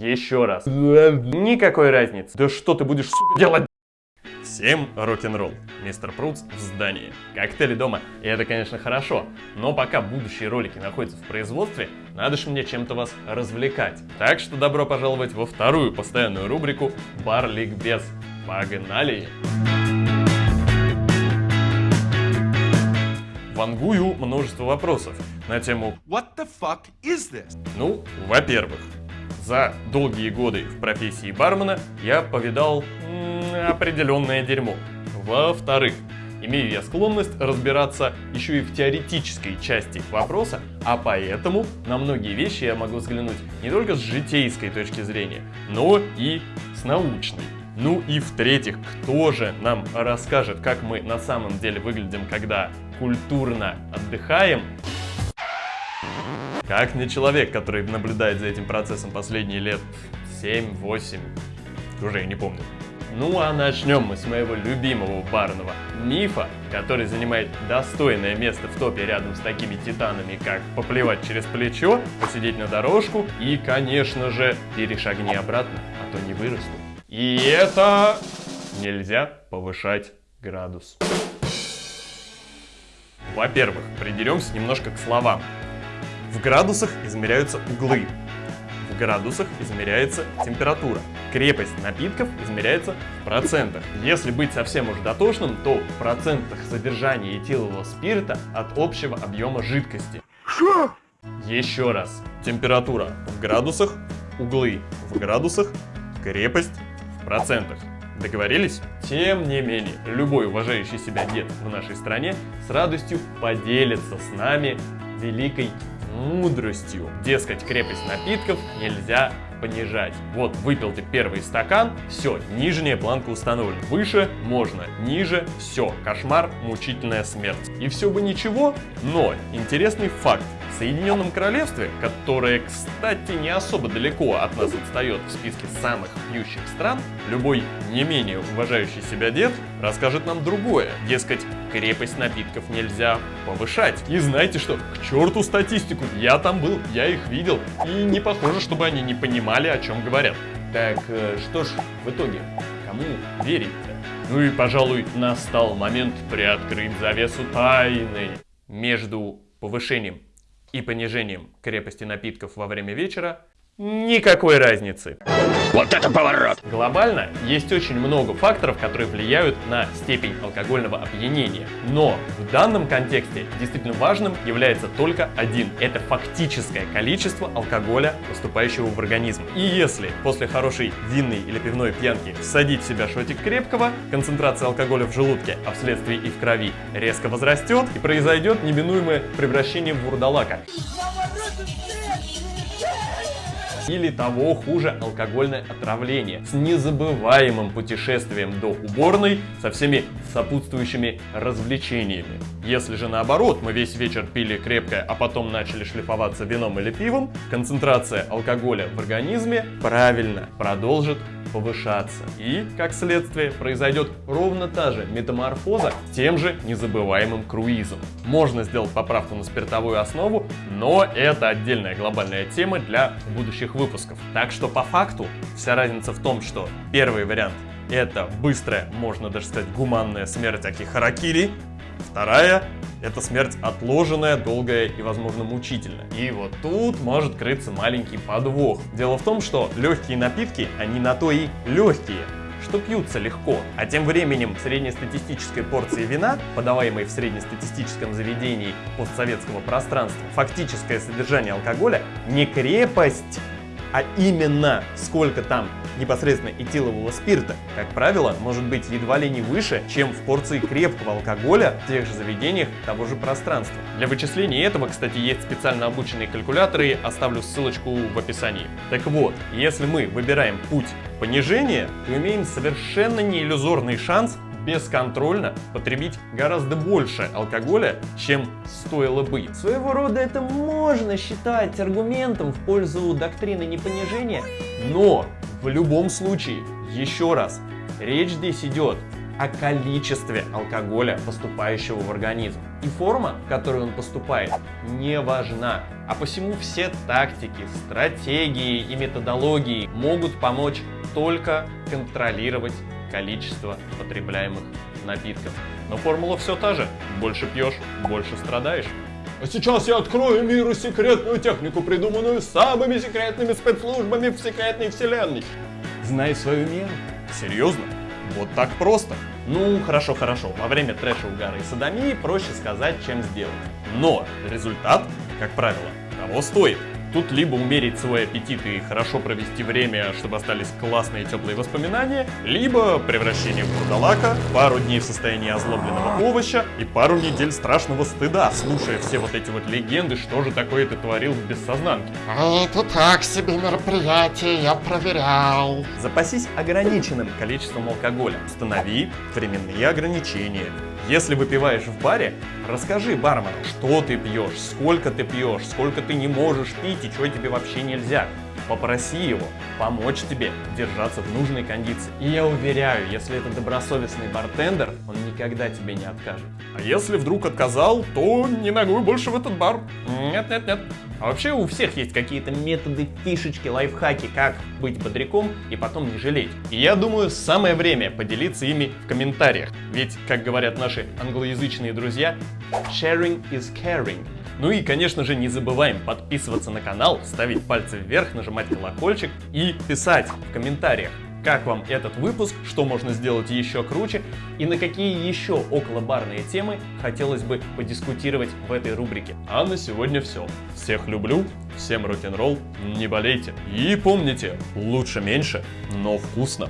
Еще раз. Никакой разницы. Да что ты будешь, сука, делать? Всем рок-н-ролл. Мистер Прутс в здании. Коктейли дома. И это, конечно, хорошо. Но пока будущие ролики находятся в производстве, надо же мне чем-то вас развлекать. Так что добро пожаловать во вторую постоянную рубрику «Бар Ликбез». Погнали! Вангую множество вопросов на тему What the fuck is this? ну, во-первых, за долгие годы в профессии бармена я повидал м, определенное дерьмо. Во-вторых, имею я склонность разбираться еще и в теоретической части вопроса, а поэтому на многие вещи я могу взглянуть не только с житейской точки зрения, но и с научной. Ну и в-третьих, кто же нам расскажет, как мы на самом деле выглядим, когда культурно отдыхаем, как не человек, который наблюдает за этим процессом последние лет 7-8, уже я не помню. Ну а начнем мы с моего любимого барного мифа, который занимает достойное место в топе рядом с такими титанами, как поплевать через плечо, посидеть на дорожку и, конечно же, перешагни обратно, а то не вырасту. И это нельзя повышать градус. Во-первых, придеремся немножко к словам. В градусах измеряются углы. В градусах измеряется температура. Крепость напитков измеряется в процентах. Если быть совсем уж дотошным, то в процентах содержания этилового спирта от общего объема жидкости. Что? Еще раз. Температура в градусах, углы в градусах, крепость в процентах. Договорились? Тем не менее, любой уважающий себя дед в нашей стране с радостью поделится с нами великой мудростью. Дескать, крепость напитков нельзя понижать. Вот выпил ты первый стакан, все, нижняя планка установлена. Выше можно, ниже, все, кошмар, мучительная смерть. И все бы ничего, но интересный факт. В Соединенном Королевстве, которое, кстати, не особо далеко от нас отстает в списке самых пьющих стран, любой не менее уважающий себя дед расскажет нам другое. Дескать, крепость напитков нельзя повышать. И знаете что, к черту статистику, я там был, я их видел, и не похоже, чтобы они не понимали, о чем говорят. Так э, что ж, в итоге, кому верить-то? Ну и, пожалуй, настал момент приоткрыть завесу тайны между повышением и понижением крепости напитков во время вечера никакой разницы. Вот это поворот! Глобально есть очень много факторов, которые влияют на степень алкогольного опьянения. Но в данном контексте действительно важным является только один. Это фактическое количество алкоголя, поступающего в организм. И если после хорошей винной или пивной пьянки всадить в себя шотик крепкого, концентрация алкоголя в желудке, а вследствие и в крови, резко возрастет и произойдет неминуемое превращение в вурдалака. Или того хуже алкогольное отравление с незабываемым путешествием до уборной со всеми сопутствующими развлечениями. Если же наоборот, мы весь вечер пили крепкое, а потом начали шлифоваться вином или пивом, концентрация алкоголя в организме правильно продолжит повышаться. И, как следствие, произойдет ровно та же метаморфоза тем же незабываемым круизом. Можно сделать поправку на спиртовую основу, но это отдельная глобальная тема для будущих выпусков. Так что по факту вся разница в том, что первый вариант это быстрая, можно даже сказать, гуманная смерть аки харакири. Вторая – это смерть отложенная, долгая и, возможно, мучительная. И вот тут может крыться маленький подвох. Дело в том, что легкие напитки, они на то и легкие, что пьются легко. А тем временем среднестатистической порции вина, подаваемой в среднестатистическом заведении постсоветского пространства, фактическое содержание алкоголя не крепость, а именно сколько там непосредственно этилового спирта, как правило, может быть едва ли не выше, чем в порции крепкого алкоголя в тех же заведениях того же пространства. Для вычисления этого, кстати, есть специально обученные калькуляторы, оставлю ссылочку в описании. Так вот, если мы выбираем путь понижения, то имеем совершенно неиллюзорный шанс бесконтрольно потребить гораздо больше алкоголя, чем стоило бы. Своего рода это можно считать аргументом в пользу доктрины непонижения, но в любом случае, еще раз, речь здесь идет о количестве алкоголя, поступающего в организм. И форма, в которой он поступает, не важна. А посему все тактики, стратегии и методологии могут помочь только контролировать количество потребляемых напитков. Но формула все та же. Больше пьешь, больше страдаешь. А сейчас я открою миру секретную технику, придуманную самыми секретными спецслужбами в секретной вселенной. Знай свою меру. Серьезно? Вот так просто. Ну, хорошо, хорошо. Во время трэша, угара и садомии проще сказать, чем сделать. Но результат, как правило, того стоит. Тут либо умерить свой аппетит и хорошо провести время, чтобы остались классные теплые воспоминания, либо превращение в бурдалака, пару дней в состоянии озлобленного овоща и пару недель страшного стыда, слушая все вот эти вот легенды, что же такое ты творил в бессознанке. Это так себе мероприятие, я проверял. Запасись ограниченным количеством алкоголя. Установи временные ограничения. Если выпиваешь в баре, расскажи бармену, что ты пьешь, сколько ты пьешь, сколько ты не можешь пить и что тебе вообще нельзя. Попроси его помочь тебе держаться в нужной кондиции. И я уверяю, если это добросовестный бартендер, он никогда тебе не откажет. А если вдруг отказал, то не ногой больше в этот бар. Нет-нет-нет. А вообще у всех есть какие-то методы, фишечки, лайфхаки, как быть бодряком и потом не жалеть. И я думаю, самое время поделиться ими в комментариях. Ведь, как говорят наши англоязычные друзья, sharing is caring. Ну и, конечно же, не забываем подписываться на канал, ставить пальцы вверх, нажимать колокольчик и писать в комментариях, как вам этот выпуск, что можно сделать еще круче и на какие еще околобарные темы хотелось бы подискутировать в этой рубрике. А на сегодня все. Всех люблю, всем рок-н-ролл, не болейте. И помните, лучше меньше, но вкусно.